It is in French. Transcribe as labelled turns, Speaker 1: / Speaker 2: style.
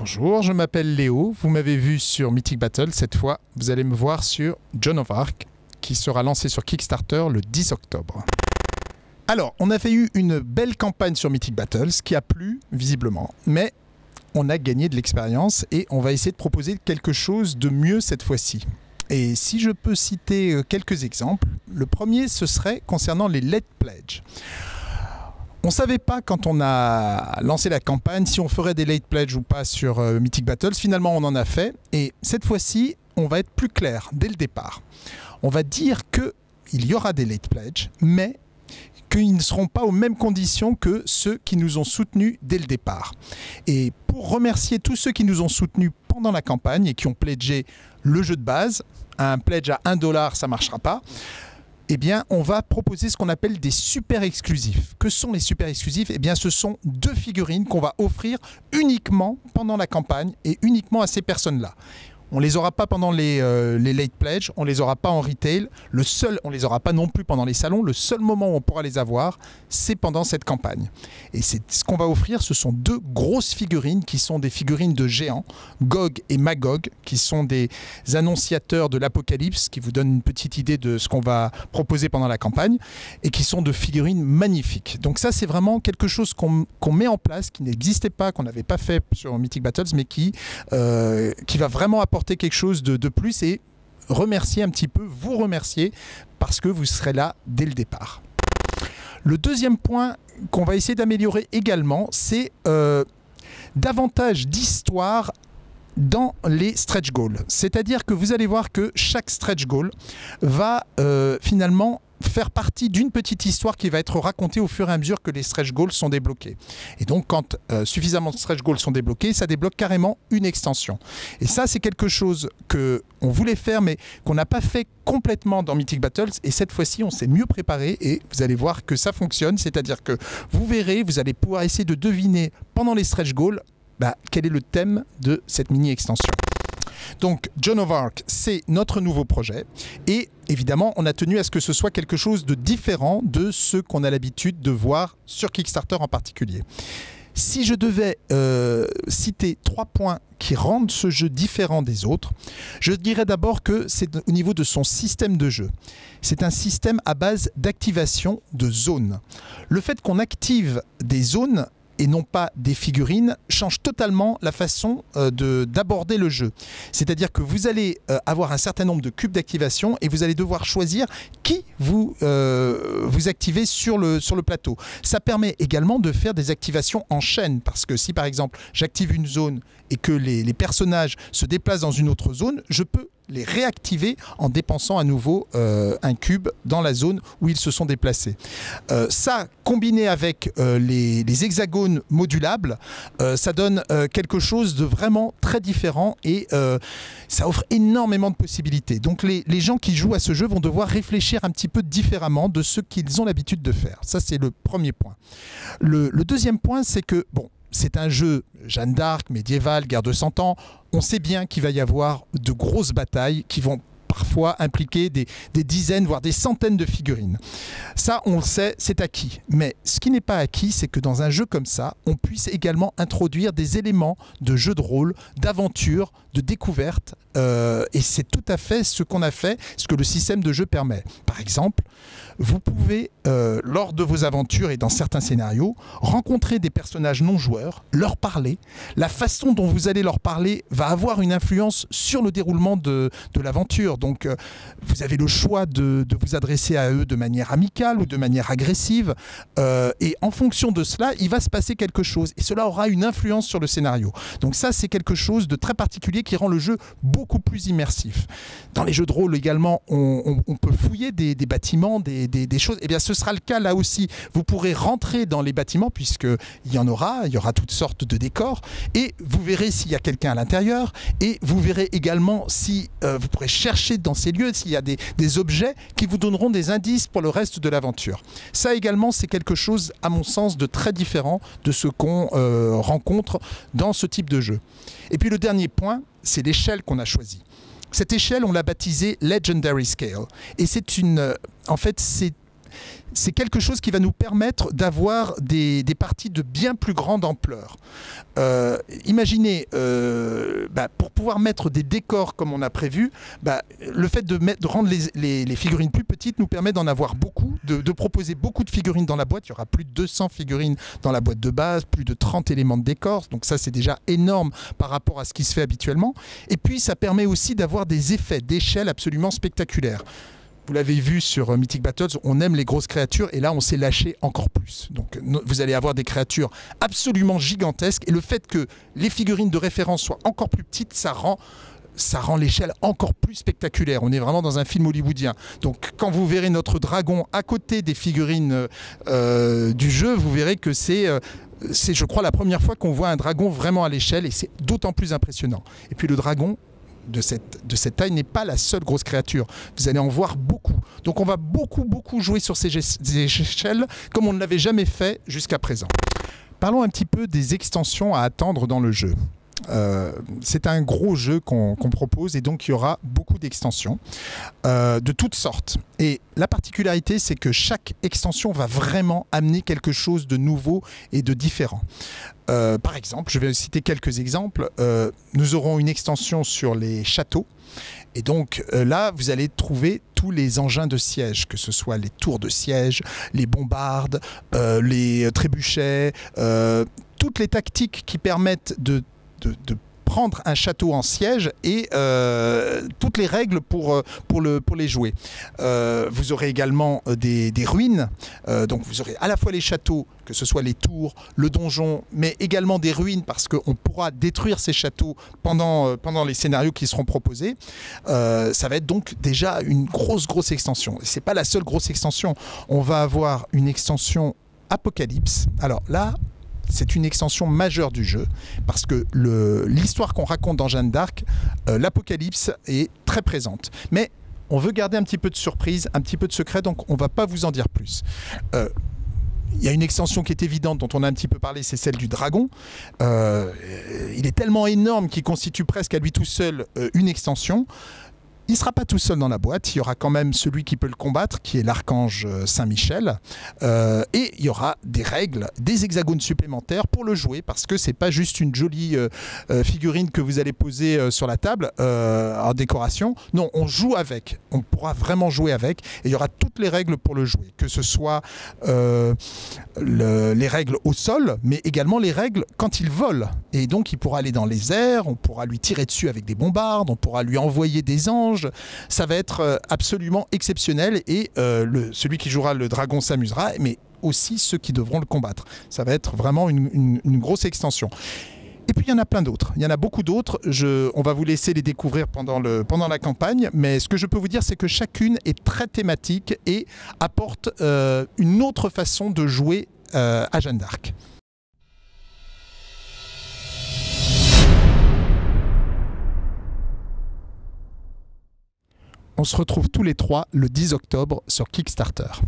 Speaker 1: Bonjour, je m'appelle Léo. Vous m'avez vu sur Mythic Battle. Cette fois, vous allez me voir sur John of Arc, qui sera lancé sur Kickstarter le 10 octobre. Alors, on avait eu une belle campagne sur Mythic Battles qui a plu, visiblement. Mais on a gagné de l'expérience et on va essayer de proposer quelque chose de mieux cette fois-ci. Et si je peux citer euh, quelques exemples, le premier, ce serait concernant les Let Pledge. On ne savait pas quand on a lancé la campagne si on ferait des late pledge ou pas sur euh, Mythic Battles. Finalement, on en a fait. Et cette fois-ci, on va être plus clair dès le départ. On va dire qu'il y aura des late pledge, mais qu'ils ne seront pas aux mêmes conditions que ceux qui nous ont soutenus dès le départ. Et pour remercier tous ceux qui nous ont soutenus pendant la campagne et qui ont pledgé le jeu de base, un pledge à 1 dollar, ça ne marchera pas eh bien, on va proposer ce qu'on appelle des super exclusifs. Que sont les super exclusifs? Eh bien, ce sont deux figurines qu'on va offrir uniquement pendant la campagne et uniquement à ces personnes-là. On les aura pas pendant les, euh, les, late pledge, on les aura pas en retail. Le seul, on les aura pas non plus pendant les salons. Le seul moment où on pourra les avoir, c'est pendant cette campagne. Et c'est ce qu'on va offrir. Ce sont deux grosses figurines qui sont des figurines de géants, Gog et Magog, qui sont des annonciateurs de l'apocalypse, qui vous donnent une petite idée de ce qu'on va proposer pendant la campagne, et qui sont de figurines magnifiques. Donc ça, c'est vraiment quelque chose qu'on met en place, qui n'existait pas, qu'on n'avait pas fait sur Mythic Battles, mais qui, euh, qui va vraiment apporter quelque chose de, plus et remercier un petit peu, vous remercier parce que vous serez là dès le départ. Le deuxième point qu'on va essayer d'améliorer également, c'est euh, davantage d'histoire dans les stretch goals. C'est-à-dire que vous allez voir que chaque stretch goal va euh, finalement faire partie d'une petite histoire qui va être racontée au fur et à mesure que les stretch goals sont débloqués. Et donc, quand euh, suffisamment de stretch goals sont débloqués, ça débloque carrément une extension. Et ça, c'est quelque chose que on voulait faire, mais qu'on n'a pas fait complètement dans Mythic Battles. Et cette fois-ci, on s'est mieux préparé et vous allez voir que ça fonctionne. C'est-à-dire que vous verrez, vous allez pouvoir essayer de deviner pendant les stretch goals bah, quel est le thème de cette mini-extension. Donc John of Arc, c'est notre nouveau projet. Et évidemment, on a tenu à ce que ce soit quelque chose de différent de ce qu'on a l'habitude de voir sur Kickstarter en particulier. Si je devais euh, citer trois points qui rendent ce jeu différent des autres, je dirais d'abord que c'est au niveau de son système de jeu. C'est un système à base d'activation de zones. Le fait qu'on active des zones et non pas des figurines change totalement la façon euh, d'aborder le jeu. C'est-à-dire que vous allez euh, avoir un certain nombre de cubes d'activation et vous allez devoir choisir qui vous, euh, vous activez sur le, sur le plateau. Ça permet également de faire des activations en chaîne parce que si par exemple j'active une zone et que les, les personnages se déplacent dans une autre zone, je peux les réactiver en dépensant à nouveau euh, un cube dans la zone où ils se sont déplacés. Euh, ça, combiné avec euh, les, hexagones modulables, ça donne quelque chose de vraiment très différent et ça offre énormément de possibilités. Donc les, gens qui jouent à ce jeu vont devoir réfléchir un petit peu différemment de ce qu'ils ont l'habitude de faire. Ça, c'est le premier point. Le, le deuxième point, c'est que, bon, c'est un jeu Jeanne d'Arc, médiéval, guerre de 100 ans. On sait bien qu'il va y avoir de grosses batailles qui vont parfois impliquer des, dizaines, voire des centaines de figurines. Ça, on le sait, c'est acquis. Mais ce qui n'est pas acquis, c'est que dans un jeu comme ça, on puisse également introduire des éléments de jeu de rôle, d'aventure, de découverte. Euh, et c'est tout à fait ce qu'on a fait, ce que le système de jeu permet. Par exemple, vous pouvez, euh, lors de vos aventures et dans certains scénarios, rencontrer des personnages non joueurs, leur parler. La façon dont vous allez leur parler va avoir une influence sur le déroulement de, l'aventure. Donc, euh, vous avez le choix de, vous adresser à eux de manière amicale ou de manière agressive. Et en fonction de cela, il va se passer quelque chose. Et cela aura une influence sur le scénario. Donc ça, c'est quelque chose de très particulier qui rend le jeu beaucoup plus immersif. Dans les jeux de rôle également, on, peut fouiller des, bâtiments, des, des, choses, eh bien ce sera le cas là aussi. Vous pourrez rentrer dans les bâtiments puisqu'il y en aura, il y aura toutes sortes de décors et vous verrez s'il y a quelqu'un à l'intérieur et vous verrez également si euh, vous pourrez chercher dans ces lieux s'il y a des, objets qui vous donneront des indices pour le reste de l'aventure. Ça également c'est quelque chose à mon sens de très différent de ce qu'on euh, rencontre dans ce type de jeu. Et puis le dernier point, c'est l'échelle qu'on a choisie. Cette échelle, on l'a baptisée Legendary Scale. Et c'est une, en fait, c'est c'est quelque chose qui va nous permettre d'avoir des, parties de bien plus grande ampleur. Euh, imaginez, euh, bah, pour pouvoir mettre des décors comme on a prévu, bah, le fait de, de rendre les, figurines plus petites nous permet d'en avoir beaucoup, de, proposer beaucoup de figurines dans la boîte. Il y aura plus de 200 figurines dans la boîte de base, plus de 30 éléments de décor. Donc ça, c'est déjà énorme par rapport à ce qui se fait habituellement. Et puis, ça permet aussi d'avoir des effets d'échelle absolument spectaculaires vous l'avez vu sur euh, Mythic Battles, on aime les grosses créatures et là on s'est lâché encore plus. Donc vous allez avoir des créatures absolument gigantesques et le fait que les figurines de référence soient encore plus petites, ça rend ça rend l'échelle encore plus spectaculaire. On est vraiment dans un film hollywoodien. Donc quand vous verrez notre dragon à côté des figurines euh, du jeu, vous verrez que c'est... Euh, c'est, je crois, la première fois qu'on voit un dragon vraiment à l'échelle et c'est d'autant plus impressionnant. Et puis le dragon, de cette, de cette taille n'est pas la seule grosse créature. Vous allez en voir beaucoup. Donc on va beaucoup, beaucoup jouer sur ces échelles comme on ne l'avait jamais fait jusqu'à présent. Parlons un petit peu des extensions à attendre dans le jeu. Euh, c'est un gros jeu qu'on propose et donc il y aura beaucoup d'extensions euh, de toutes sortes. Et la particularité, c'est que chaque extension va vraiment amener quelque chose de nouveau et de différent. Euh, par exemple, je vais citer quelques exemples. nous aurons une extension sur les châteaux. Et donc là, vous allez trouver tous les engins de siège, que ce soit les tours de siège, les bombardes, les trébuchets, toutes les tactiques qui permettent de de, prendre un château en siège et euh, toutes les règles pour, euh, pour, le, pour les jouer. Euh, vous aurez également des, ruines, donc vous aurez à la fois les châteaux, que ce soit les tours, le donjon, mais également des ruines parce qu'on pourra détruire ces châteaux pendant, pendant les scénarios qui seront proposés. ça va être donc déjà une grosse, grosse extension. C'est pas la seule grosse extension. On va avoir une extension Apocalypse. Alors là, c'est une extension majeure du jeu parce que l'histoire qu'on raconte dans Jeanne d'Arc, euh, l'apocalypse est très présente. Mais on veut garder un petit peu de surprise, un petit peu de secret, donc on ne va pas vous en dire plus. Euh, il y a une extension qui est évidente, dont on a un petit peu parlé, c'est celle du dragon. Euh, il est tellement énorme qu'il constitue presque à lui tout seul une extension. Il ne sera pas tout seul dans la boîte, il y aura quand même celui qui peut le combattre, qui est l'archange euh, Saint-Michel. Euh, et il y aura des règles, des hexagones supplémentaires pour le jouer, parce que c'est pas juste une jolie euh, figurine que vous allez poser sur la table en décoration. Non, on joue avec, on pourra vraiment jouer avec, et il y aura toutes les règles pour le jouer, que ce soit les règles au sol, mais également les règles quand il vole. Et donc il pourra aller dans les airs, on pourra lui tirer dessus avec des bombardes, on pourra lui envoyer des anges, ça va être euh, absolument exceptionnel et euh, celui qui jouera le dragon s'amusera, mais aussi ceux qui devront le combattre. Ça va être vraiment une, grosse extension. Et puis il y en a plein d'autres. Il y en a beaucoup d'autres. on va vous laisser les découvrir pendant, la campagne. Mais ce que je peux vous dire, c'est que chacune est très thématique et apporte euh, une autre façon de jouer à Jeanne d'Arc. On se retrouve tous les trois le 10 octobre sur Kickstarter.